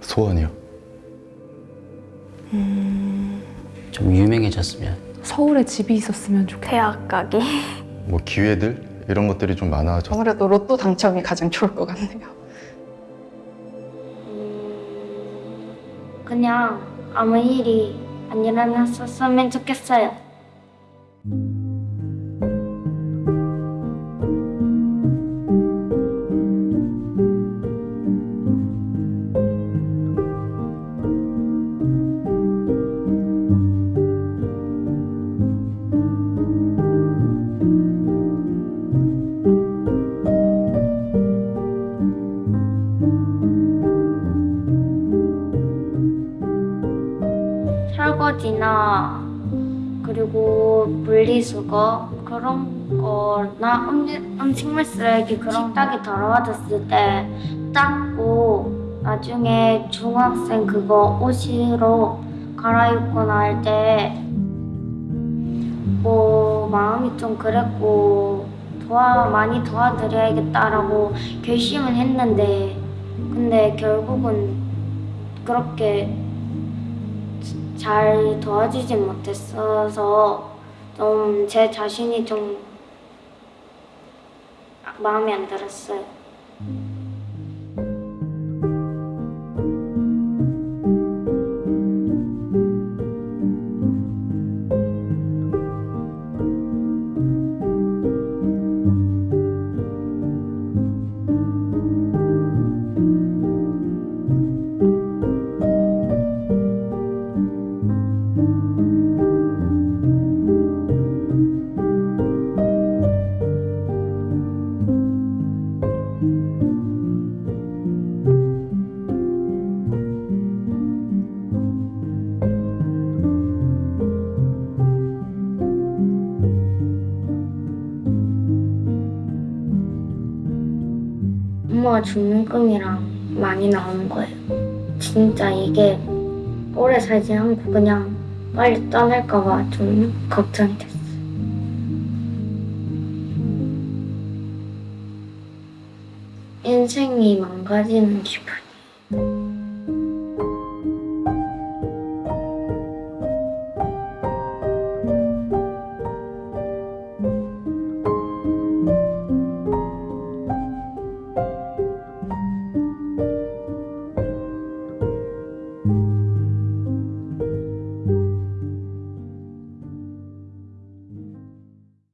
소원이요. 좀 유명해졌으면 서울에 집이 있었으면 좋겠다. 대학 가기. 뭐 기회들 이런 것들이 좀 많아졌어요. 아무래도 로또 당첨이 가장 좋을 것 같네요. 그냥 아무 일이 안 일어났었으면 좋겠어요. 설거지나 그리고 분리수거 그런 거나 음, 음식물 쓰레기 그런 식탁이 더러워졌을 때 닦고 나중에 중학생 그거 옷으로 갈아입거나 할 때 뭐 마음이 좀 그랬고 도와 많이 도와드려야겠다라고 결심은 했는데 근데 결국은 그렇게 잘 도와주지 못했어서 좀 제 자신이 좀 마음에 안 들었어요. 엄마가 죽는 꿈이랑 많이 나오는 거예요. 진짜 이게 오래 살지 않고 그냥 빨리 떠날까 봐 좀 걱정이 됐어요. 인생이 망가지는 기분.